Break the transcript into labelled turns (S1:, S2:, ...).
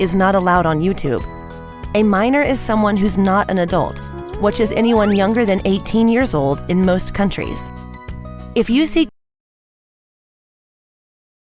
S1: is not allowed on YouTube. A minor is someone who's not an adult, which is anyone younger than 18 years old in most countries. If you see